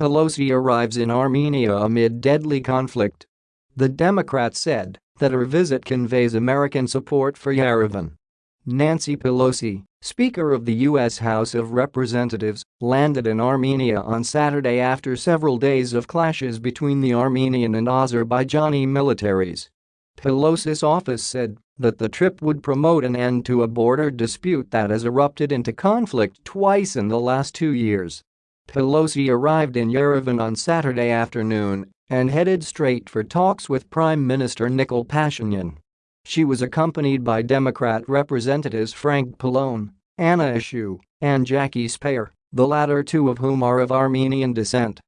Pelosi arrives in Armenia amid deadly conflict. The Democrat said that her visit conveys American support for Yerevan. Nancy Pelosi, Speaker of the U.S. House of Representatives, landed in Armenia on Saturday after several days of clashes between the Armenian and Azerbaijani militaries. Pelosi's office said that the trip would promote an end to a border dispute that has erupted into conflict twice in the last two years. Pelosi arrived in Yerevan on Saturday afternoon and headed straight for talks with Prime Minister Nikol Pashinyan. She was accompanied by Democrat Representatives Frank Pallone, Anna Eshoo, and Jackie Speier, the latter two of whom are of Armenian descent.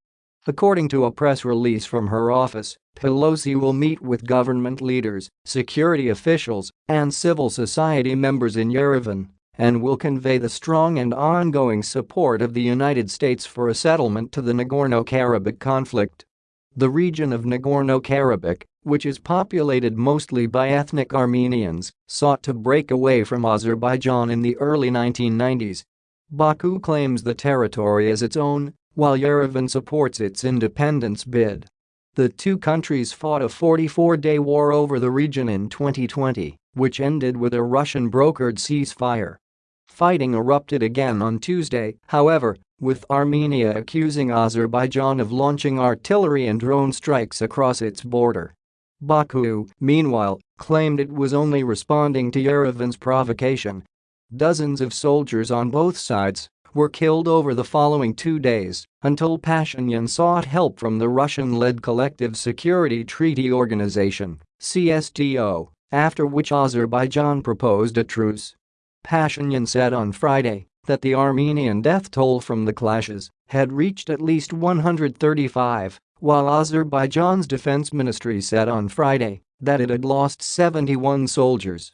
According to a press release from her office, Pelosi will meet with government leaders, security officials, and civil society members in Yerevan and will convey the strong and ongoing support of the United States for a settlement to the Nagorno-Karabakh conflict. The region of Nagorno-Karabakh, which is populated mostly by ethnic Armenians, sought to break away from Azerbaijan in the early 1990s. Baku claims the territory as its own while Yerevan supports its independence bid. The two countries fought a 44-day war over the region in 2020, which ended with a Russian-brokered ceasefire. Fighting erupted again on Tuesday, however, with Armenia accusing Azerbaijan of launching artillery and drone strikes across its border. Baku, meanwhile, claimed it was only responding to Yerevan's provocation. Dozens of soldiers on both sides were killed over the following two days until Pashinyan sought help from the Russian-led Collective Security Treaty Organization CSTO, after which Azerbaijan proposed a truce. Pashinyan said on Friday that the Armenian death toll from the clashes had reached at least 135, while Azerbaijan's defense ministry said on Friday that it had lost 71 soldiers.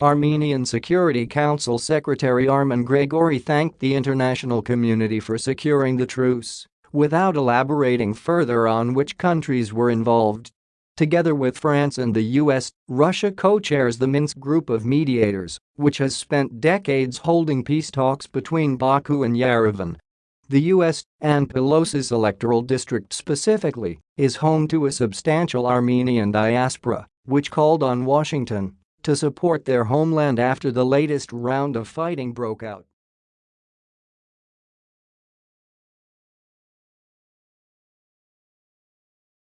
Armenian Security Council Secretary Armen Grigoryan thanked the international community for securing the truce, without elaborating further on which countries were involved. Together with France and the US, Russia co-chairs the Minsk group of mediators, which has spent decades holding peace talks between Baku and Yerevan. The US, and Pelosi's electoral district specifically, is home to a substantial Armenian diaspora, which called on Washington to support their homeland after the latest round of fighting broke out.